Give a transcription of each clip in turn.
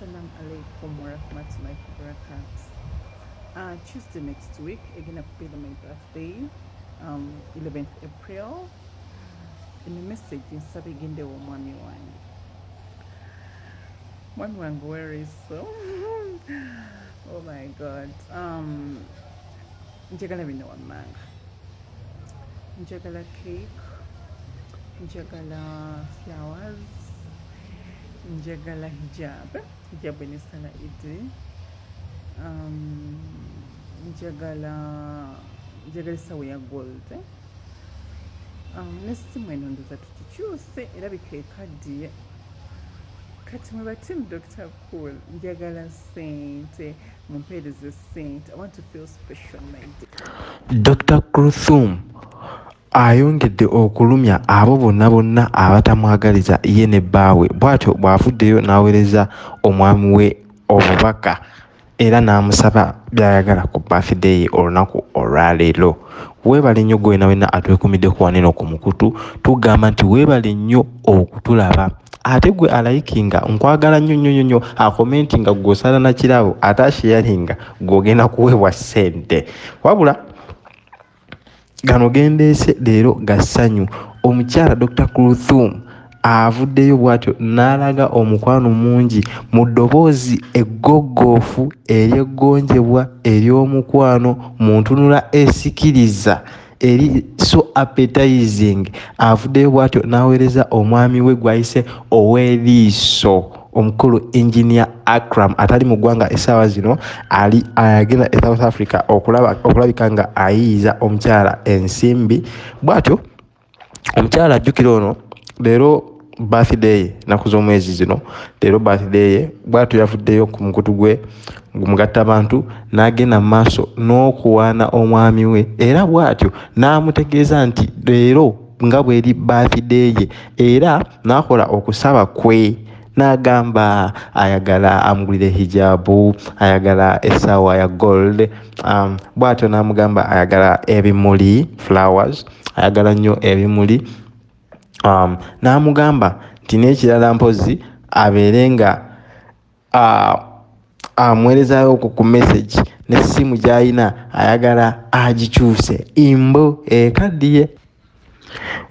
Assalamu alaikum warahmatullahi wabarakatuh. Uh, Tuesday next week, again be my birthday, um, 11th April. In the message, nsaba egende w'omwami wange. Mwami wange where is so? oh my god. Um, njagala bino wammanga. Njagala cake, njagala flowers, njagala hijab hijab enesala idi um, njagala njagala esawo ya gold. Um, nesimu eno ndoza tukikyuse erabika ekaddiye kati mwe batimu dr cool njagala sente mumpeereze sente i want to feel special my dr cruthum ayongedde okulumya abo bonna bonna abatamwagaliza ye ne bbaawe bw'atyo bw'avuddeyo n'aweereza omwami we obubaka era n'amusaba by'ayagala ku bafideyi olunaku olwaleero. Weebale nnyo gwe wena atwekumiddeku waneno ku mukutu tugamba nti weebale nnyo okutulaba. Ate gwe alayikinga nkwagala nnyo nnyo nnyo akomenti nga gw'osala nakirabo ate asheyaringa gw'ogenda kuweebwa ssente. Wabula gano gendeese leero ga ssanyu. Omukyala dr cruthum avuddeyo bw'atyo n'alaga omukwano mungi mu ddoboozi eggogoofu eryeggonjebwa ery'omukwano mu ntunula esikiriza eri so appetizing. Avuddeyo bw'atyo n'aweereza omwami we gw'ayise ow'eriiso omukulu engineer akram atali mu ggwanga essaawa zino ali agenda e south africa okulabika nga ayiyiza omukyala ensimbi. Bw'atyo omukyala ajjukira ono leero birthday naku z'omwezi zino leero birthday bw'atyo yavuddeyo ku mukutu gwe mugatta bantu n'agenda mu maaso n'okuwaana omwami we. Era bw'atyo n'amutegeeza nti leero nga bw'eri birthday ye era n'akola okusaba kwe n'agamba ayagala amugulire hijabu ayagala essaawa ya gold um, bw'atyo n'amugamba ayagala ebimuli flowers ayagala nnyo ebimuli. Um, n'amugamba nti n'ekirala mpozi abeere nga uh, amuweerezayo ku ku message n'essimu gy'ayina ayagala agikyuse. Imbo ekaddiye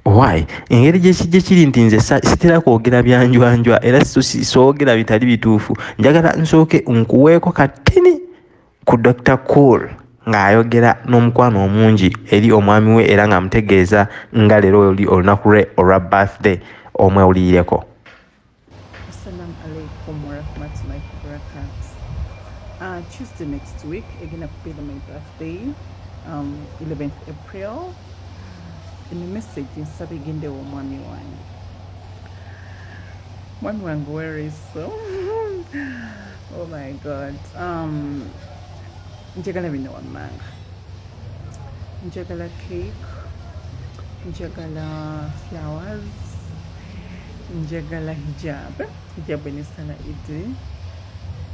why engeri gyekijja kiri nti nze sitera kwogera byanjwanjwa era soogera bitali bituufu njagala nsooke nkuweeko katini ku dr cool ng'ayogera n'omukwano omungi eri omwami we era ng'amutegeeza nga leero oli olunaku lwe olwa birthday omwewulirireko. Uh, Tuesday next week, again be my birthday, um, 11th April. The message, nsaba egende w'omwami wange. Mwami wange where is so? oh my god. Um, njagala bino wammanga. Njagala cake, njagala flowers, njagala hijab hijab enesala idi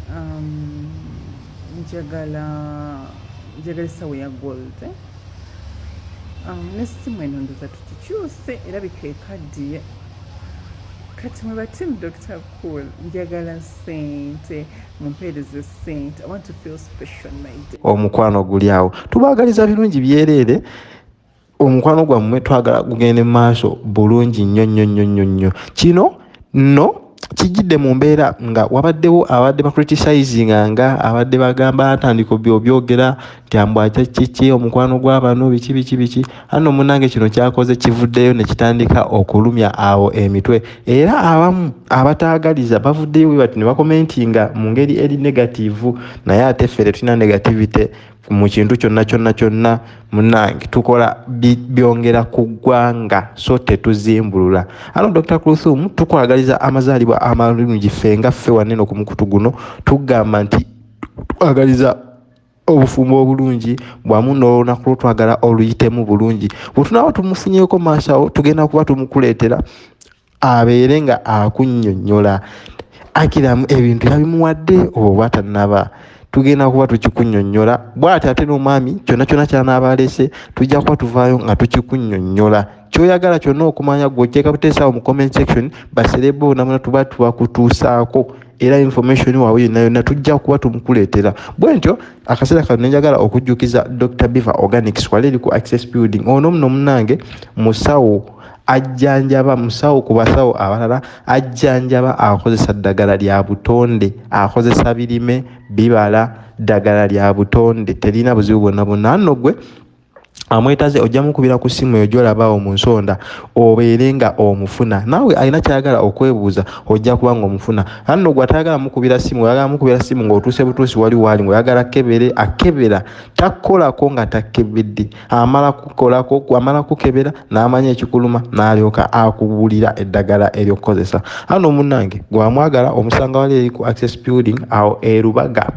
um, njagala njagala esawo ya gold um, nesimu eno ndoza tukikyuse erabika ekaddiye kati mwe batimu dr cool njagala sente mumpeereze sente i want to feel special my day omukwano guli awo. Tubaagaliza birungi byereere omukwano gwammwe twagala gugende mu maaso bulungi nnyo nnyo nnyo nnyo nnyo. Kino nno kijjidde mu mbeera nga wabaddewo abadde bacriticizinganga abadde bagamba atandika byobyogera nti ambwaca kiki omukwano gw'abano biki biki biki. Anno munange kino kyakoze kivuddeyo ne kitandika okulumya awo emitwe. Era abamu abataagaliza bavuddeyo bwe bati ne bakomentinga mu ngeri eri negativu naye ate ffe tetulina negativity mu kintu kyonna kyonna kyonna munange. Tukola byongera ku ggwanga so tetuzimbulula. Ano dr cruthum tukwagaliza amazaalibwa amalungi ffe nga ffe waneno ku mukutu guno tugamba nti twagaliza obufumbo obulungi bwamu n'olunaku lwotwagala oluyitemu bulungi. Bwetunaaba tumufunyeeko maaso awo tugenda kuba tumukuleetera abeere nga akunnyonnyola akiramu ebintu yabimuwadde oba tannaba tugenda kuba tukikunyonnyola bw'ati ate n'omwami kyonna kyonna kyanaaba alese tujja kuba tuvaayo nga tukikunyonnyola kyoyagala kyonna okumanya gweoteeka buteesaawo mu comment section baserebo bonabona tuba tubakutuusaako era information waabwe yonna yonna tujja kuba tumukuleetera. Bwe ntyo akaseera kano nenjagala okujjukiza dr biver organics wali eri ku access building. Ono muno munange musawo ajjanjaba musawo ku basawo abalala ajjanjaba akozesa ddagala lya butonde akozesa birime bibala ddagala lya butonde. Terina buzibu bwonna bwonna. Anno gwe amwetaze ojja mukubira ku ssimu eyo gyolabaawo mu nsonda obeere nga omufuna. Naawe alina kyayagala okwebuuza ojja kuba nga omufuna anno gwe atayagala mukubira simu oyagala mukubira simu ng'otuuse butuusi wali waali ngaoyagala kebere akebera. Takkolako nga takkebedde. Amala kukolako amala kukebera n'amanya ekikuluma n'alyoka akubuulira eddagala eryokkozesa ano munnange gwamwagala omusanga wali eri ku access building awo erubaga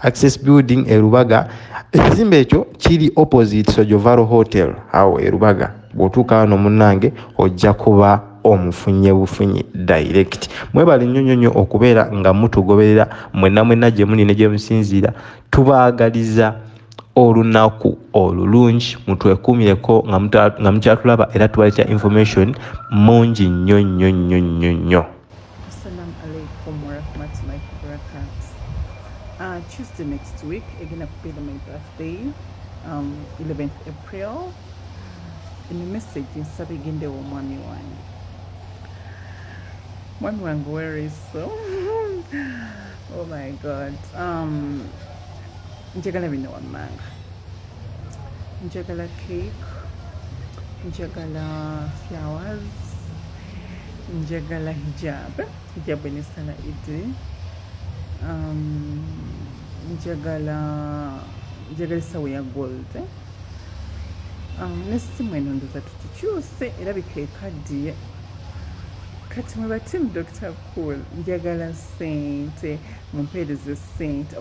access building erubaga. Ekizimbe ekyo kiri opposite sojovaro hotel. Awo erubaga bw'otuuka wano munnange ojja kuba omufunye bufunyi direct. Mwebale nnyo nnyo okubeera nga mutugoberera mwenna mwenna gye muli ne gye musinziira tubaagaliza olunaku olulungi mutwekuumireko nga mukyatulaba era tubaleeta information mungi nnyo nnyo nnyo nnyo nnyo Uh, next week, again up to my birthday, um, 11th April. In a message, nsaba egende omwami wange. Mwami wange where is so? oh my God. Um, njagala bino wammanga. Njagala cake. Njagala flowers. njagala hijab hijab enesala idi um, njagala njagala esawo ya gold um, nesimu eno ndoza tukikyuse era bikekaddiye kati mwe batimu dr cool njagala sente mumpeereze sente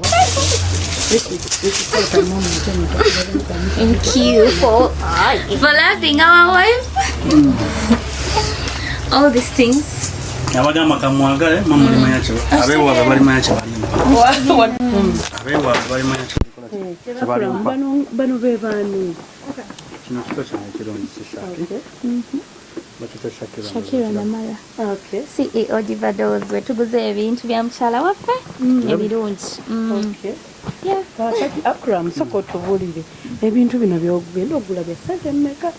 Thank you for, for loving our wife. All these things. Abagamba kamwagale mamulimanya abeewaabe balimanya kyebalimaabeewaabe balimanya bano be baani? Kino kiko kyange kirungi Shakira? Namala. Okay. CEO Divados wetuguze ebintu bya mukyala waffe? Ebirungi. Mm. Okay. Yeah. kakati akram soko otubulire. Ebintu bino byogenda ogula bya sente mmeka?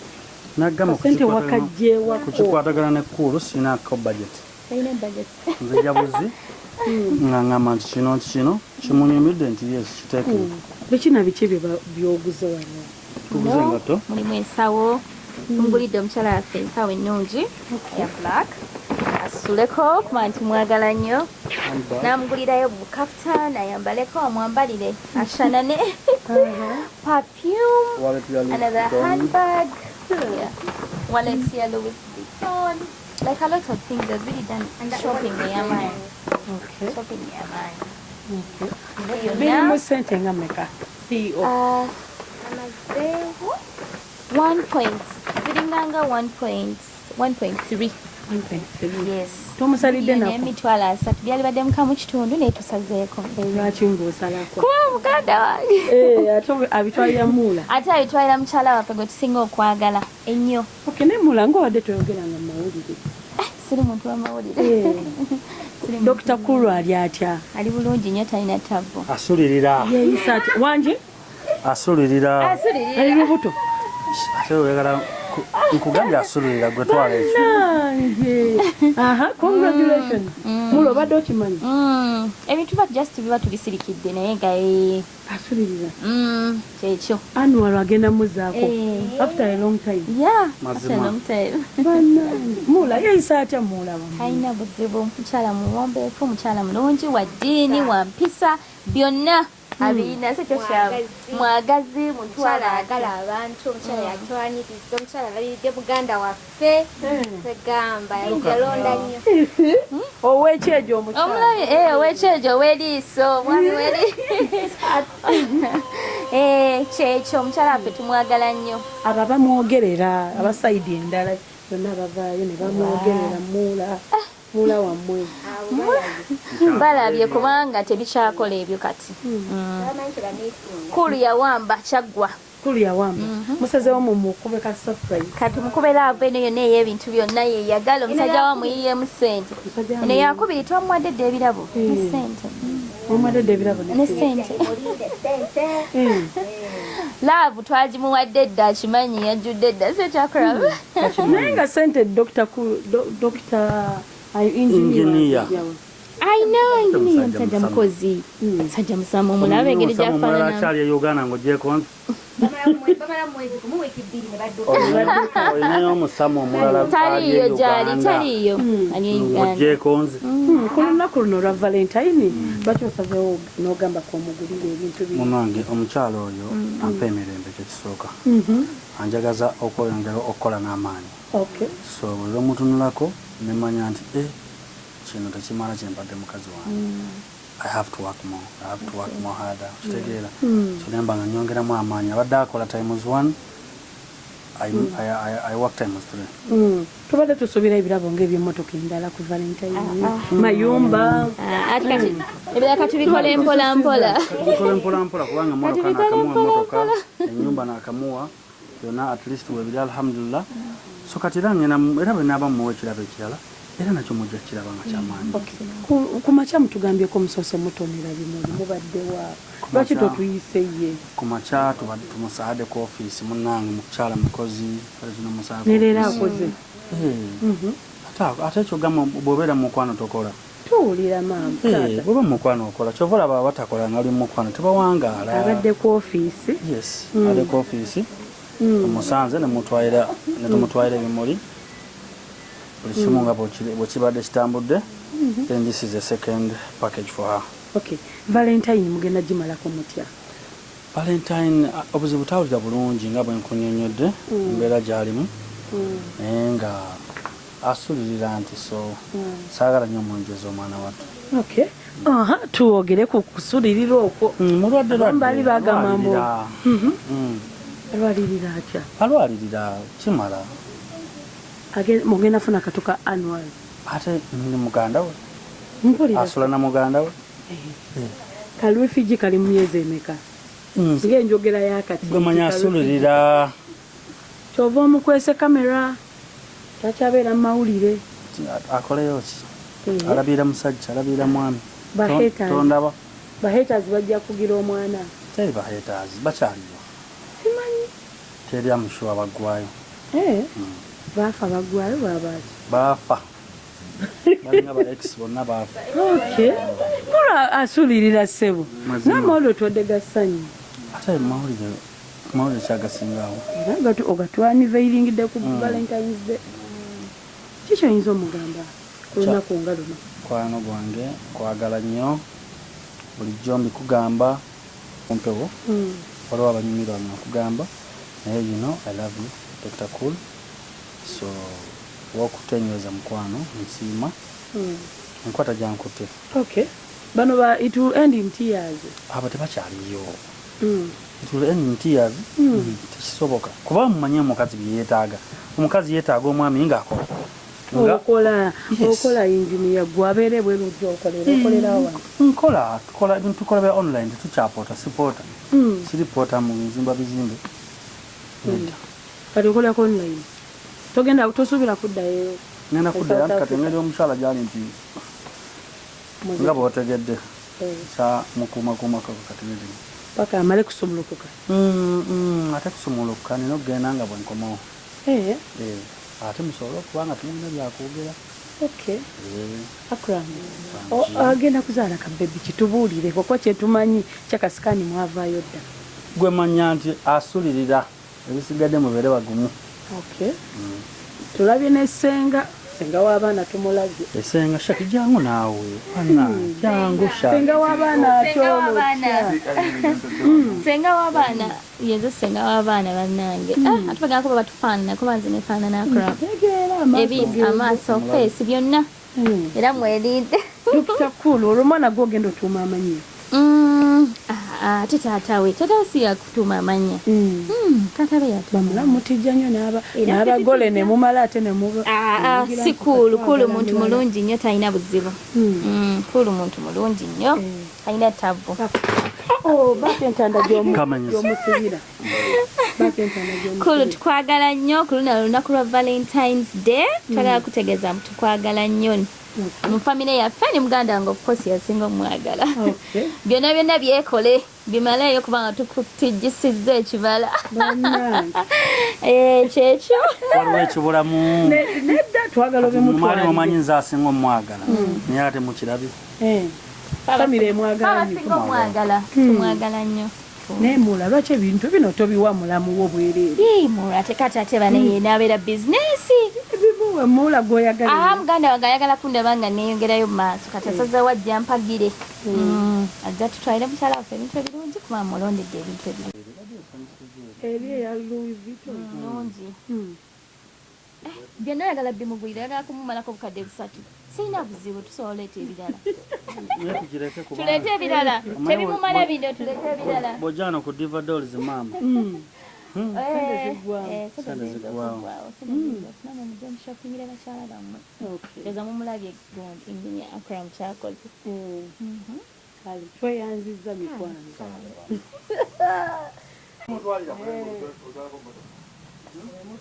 Nagamba sente wakajjeewako kukikwatagana nekkuulu sinaako budget Talina budget. nzija buzi? Nga ngamba nti kino nti kino kimunyumidde nti yes kiteekere bikina biki bye ba- byoguze wano? Tuguze engato. Mulimu ensawo. Mungulidde omukyala waffe ensawo ennungi eya black. Asuleko kuba nti mwagala nnyo. Namugulirayo bukaftan ayambaleko amwambalire. Ashanane. Perfume. another handbag, wallet here, Louis Vuitton, like a lot of things. I've really done. Shopping near mine. Okay. Shopping near mine. birimu sente nga mmeka ceo uh, amazeewo one point. Ziringanga one point one point three. Yes. Tomusalidde Iyo nako. n'emitwalo asatu byalibadde mukamu kitundu naye tusazeeko. Olwaki ng'osalako kuba muganda wange. Eh, ate abitwalira muula. Ate abitwalira mukyala waffe gwe tusinga okwagala. Ennyo. Ne muula ngaobadde toyogeranga siri muntu w'amawulire Eh, dokita kulu ali atya? Ali bulungi nnyo talina tavvu asulirira. Yeeyisa atya wangi? Asulirira. Ali lubuto? Ku- nkugambye asulirira gwe twala ekyo. Nange aha congratulations. Muula obadde okimanyi? Mm, ebintu ba just biba tubisirikidde naye nga eh, asulirira mm, kyekyo. Anuwalo agenda muzaako Eh. after a long time. Yeah Mazima. after a long time. Bannange, muula yeeyisa atya muulaba talina buzibu mukyala muwombeefu mukyala mulungi wa ddiini wa mpisa byonna abirina se kyokyamu mwagazi. mutwala ayagala abantu omukyala yatwaniriza omukyala alabiride muganda waffe. Kwegamba yalonda nnyo. Owekyejo omukyala omulabi eh, owekyejo ow'eriiso omwami w'eriiso. Eh, kyekyo omukyala waffe tumwagala nnyo. Abo abamwogerera abasayidi endala bonna bavaayo ne bamwogerera muula mula wammwe. Balabye kubanga tebikyakola ebyo kati. Tebaneesunga kulu yawamba kyaggwa kulu yawamba. Musazewo mumukube ka surprise. Kati mukubera ava eno yonna ey'ebintu byonna yeyagala omusajja wamuyiyemu sente eno yakubiri twamuwadde dde ebirabo ne sente omwadde ebirabo ne sente mulinde sente laavu twagimuwadde dda akimanyi yajjudde dda sekyakuraba naye nga sente dokita ku do- dokita ayo engineer Engineer. Ayina inginiya Musajja musajja musamu. mukozi musajja musamu omulaba engeri omulala gyafaanana akyali e uganda ngaogyekonze bamala mumwezi gumu wiiki bbiri ne badduka olinayo omusamu omulala taliiyo gyali e uganda. ng'ogyekonze Hmm, ku lunaku luno lwa valentine. Lwaki osazewo n'ogamba kwomugulira ebintu bino munange omukyalo oyo ampa emirembe kyekisooka Mhm. anjagaza okweyongera okukola n'amaanyi. Okay. So bwe lwemutunulako nemanya nti e kino tekimala kyempadde mukazi wange i have to work more. I have to work more harder. Kitegeera so nemba nga nyongeramu amaanyi abadde akola times one. I, I, I, I work times three. Mm. tubadde tusuubira ebirabo ngaebyemmotoka endala ku valentine mayumba. Ah, ati kati ebiraka tubikole mpola mpola bikola mpolampola kubanga motoka bikole nakamuwa mpola motoka enyumba nakamuwa byonna at least webiri alhamdulillah. So kati era ngenda era bwe naaba muwa ekirabo ekirala era nakyo mujja kiraba nga kyamaanyi Ku- ku makya mutugambyeko musoose mutonera bimuli mubaddewa lwaki totuyise ye? ku makya tubadde tumusaade ku ofiisi munnange mukukyala mukozi nereero akoze. Eh, Mhm. ate- ate ekyogamba bw'obeera mu mukwano tokola. Tuwulira maama. Eh, mu mukwano okola kyova olaba batakola nali mu mukwano tebawangaala. Abadde ku ofiisi? Yes ali ku ofiisi. Tumusanze nemutwalira netumutwalira ebimuli buli kimu nga bwekiri- bwekibadde kitambudde then this is a second package for her. Okay valentine mugenda gimalako mutya? Valentine ah, obuzibu tawulira bulungi nga bwenkunyonyodde embeera gyalimu naye nga asulirira nti so saagala nnyo omunjeza omwana wattu. Okay aha tuwogere ku kusulirira okwo. Mm, mulwadde lwadde, Bali bagamba mbu- alwalirira. Mm, alwalirira atya? Alwalirira kimala mugenda funa katuka annual. Ate ndi muganda we? Mpulira. Asula na muganda we? Kalwefiji kali mu myezi emeka? Mm, ngaenjogera yakati. Gwe manyi asulirira. Kyova omukwese kamera takyabeera mu mawulire. Akoleyo ki? Eh, alabira musajja alabira mwami. Tondaba. Bahaters bajja kugira omwana. Teri bahetaazi bakyaliyo simanyi. Teri amushuwa baggwayo. Eh, baafa baggwayo babaaki baafa balinga ba ex bonna baafa okay kola asulirira ssebo. Namawulire otwadde gassanyu ate mawulire mawulire kyagasingawo era ogatwaniveiringidde ku valentines day. Kikyoyinza omugamba ku lunaku nga luno? Mukwano gwange kwagala nnyo bulijjo mbikugamba kumpewo Mm. waliwo abanyumirwa nakugamba naye you know i love you dr. Cool so wokutenyweza mukwano nsiima enkwata gyankutte okay. Bano ba it will end in tears. Abo tebakyaliyo Mm. ntiyazi tekisoboka kuba mumanye omukazi byeyeetaaga omukazi yeetaaga omwami ngaakola nga okola okola engineer. Bweru gyokolera okolera awa nkola tukola ebintu tukola bya online tetukyapoota sipoota siripoota mu bizimba bizimbe. Nedda kati okolako online togenda tosuubira kuddayo. Ngenda kuddayo South anti kati Africa. engeri omukyala gyali nti nga bwotegedde eh, kya mukuumakuumako katiniri paka amale kusumulukuka. Ate kusumulukuka nina okugenda nga bwenkomawo Eh, Eh, ate musobole okuba nga tulina byakwogera. Eh, O- agenda kuzaala kabebi kitubuulire kuba kyetumanyi kyakasikani mwavaayo dda. Gwe manya nti asulirira ebisigadde mubeere bagumu tulabye nesenga senga w'abaana tumulabye esenga shaki jangu naawe ana jangu shaki. Senga w'abaana Senga w'abaana. senga w'abaana. Yenze senga w'abaana bannange. Ah, ate bagamba kuba batufaanana kuba nze nefaanana akram tegeera ebi amaaso feesi byonna. Era mwerinde dokita kulu olwo omwana gwogenda otuuma amanyi. Ah, ate taatawe taatawe si yakutuma amanya Mm. Hmm, taatawe yatuma bamulamu mutijja nnyo n'abagole ne mumala ate ne muba Ah, ah, si kulu kulu muntu mulungi nnyo talina buzibu. Mm. Mm, kulu muntu mulungi nnyo talina tabu. Oh, kulu tukwagala nnyo ku luno lunaku lwa valentines day twagala kutegeeza mu tukwagala nnyo mu famire yaffe ne muganda wange ofcourse yasinga omwagala. Byonna byonna byekole bimaleeyo kubanga tukutijjisizza ekibala. Eh, kyekyo. Waliwo ekibulamu. Ne- nedda twagala mumanyi mutwalire nze asinga omwagala. Naye ate mukirabi famire emwagala tumwagala nnyo naye mula lwaki ebintu bino tobiwa mulamu wo bwereere Ii, mula tekati ate bane yenaabeera bizinesi ebimuwe mula aha gwoyagala. Muganda wange ayagala kundaba nga neyongerayo mu maaso. Kati asazeewo ajja mpagire Mm, ajja tutwalire mukyala waffe ebintu ebirungi kuba mulondedde ebintu ebirungi. Eri eya louis vuitton. Byonna ayagala bimugulira ayagala kumumalako obukadde busatu sirina buzibu tusobola oleeta ebirala. Tuleete ebirala. Tebimumala bino tuleete ebirala. bw'ojjano ku diva dolls maama Mm. Mushopingire bakyala bammwe Okay. oza mumulabye gundi enginia akram kyakoze Mm. kale tweyanziza mikwano